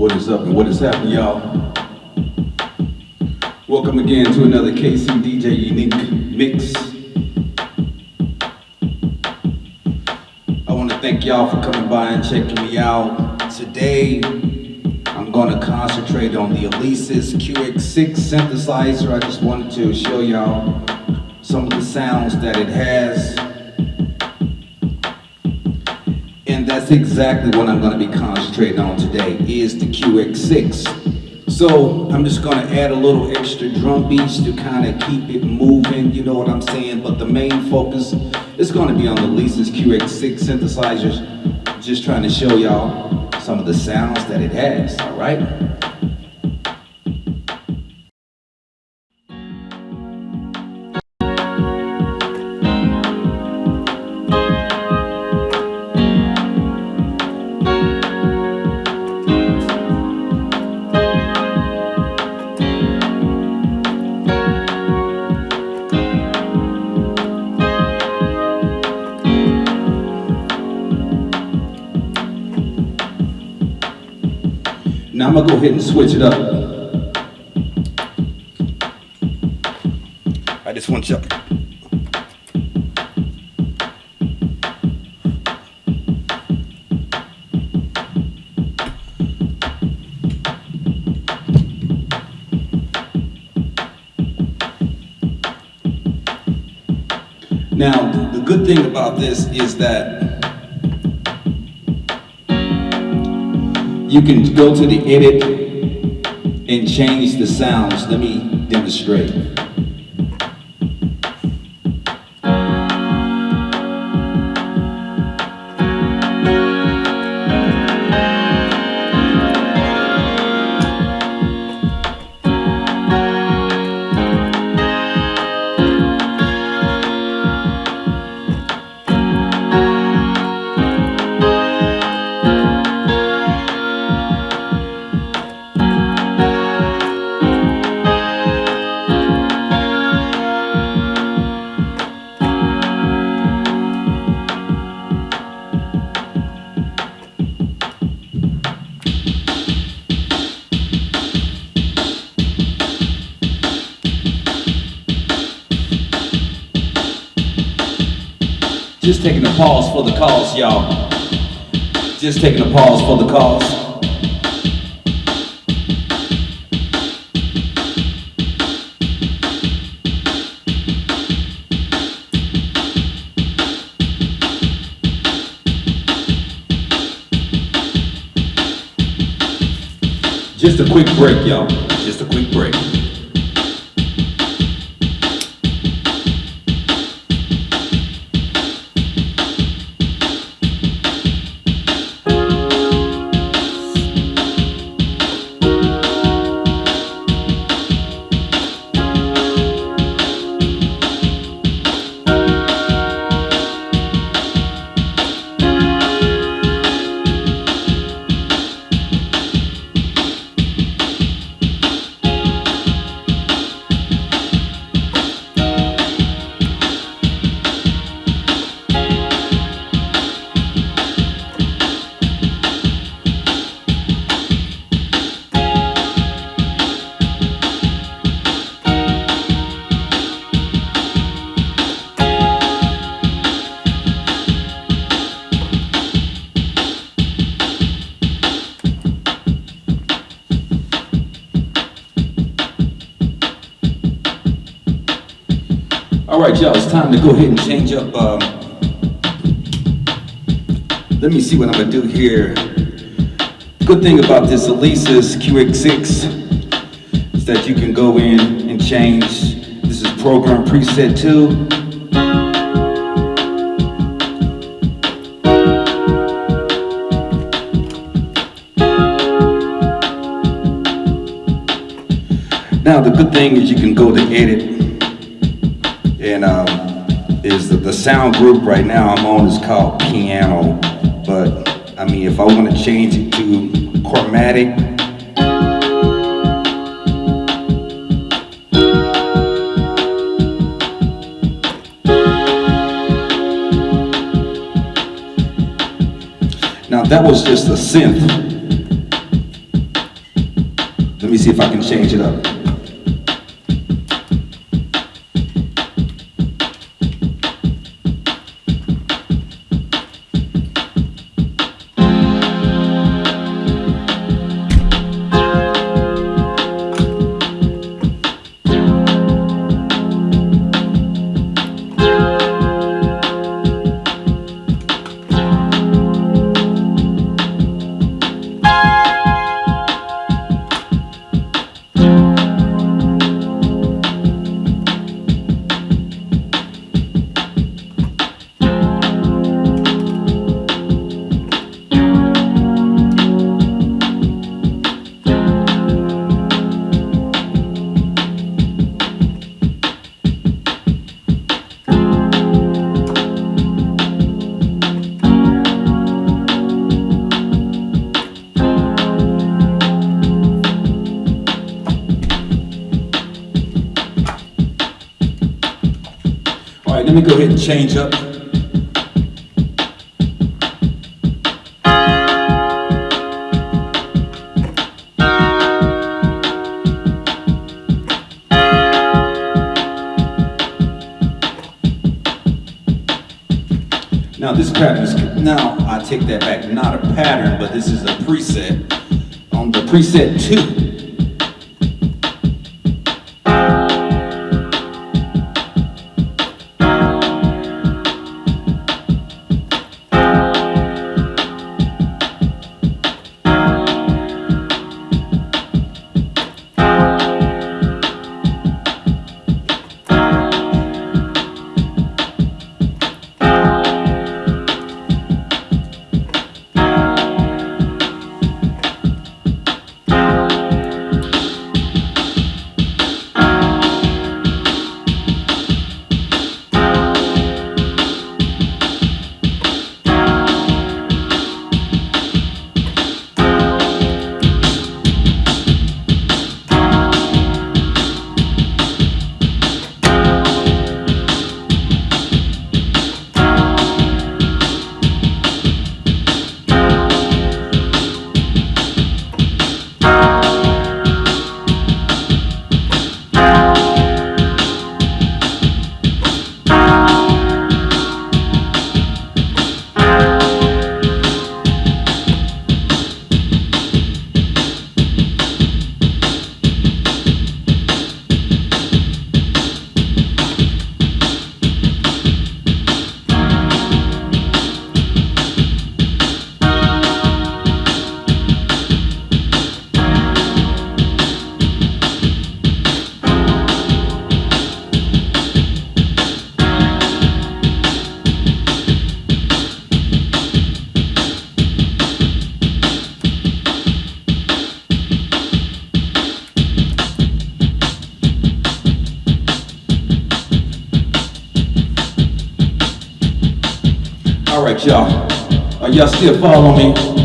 What is up and what is happening, y'all? Welcome again to another KC DJ Unique Mix. I want to thank y'all for coming by and checking me out. Today, I'm going to concentrate on the Alesis QX6 synthesizer. I just wanted to show y'all some of the sounds that it has. That's exactly what I'm going to be concentrating on today, is the QX6. So I'm just going to add a little extra drum beats to kind of keep it moving, you know what I'm saying? But the main focus is going to be on the Alesis QX6 synthesizers. Just trying to show y'all some of the sounds that it has, all right? I'm gonna go ahead and switch it up. I just want you. Now, the good thing about this is that You can go to the edit and change the sounds. Let me demonstrate. Just taking a pause for the cause, y'all. Just taking a pause for the cause. Just a quick break, y'all. All right, y'all, it's time to go ahead and change up. Um, let me see what I'm gonna do here. Good thing about this Alesis QX6 is that you can go in and change. This is program preset 2. Now the good thing is you can go to edit and um, is the, the sound group right now I'm on is called piano. But I mean, if I want to change it to chromatic, Now that was just a synth. Let me see if I can change it up. All right, let me go ahead and change up. Now this pattern is, now I take that back, not a pattern, but this is a preset. On the preset two, right, y'all. Are y'all still following me?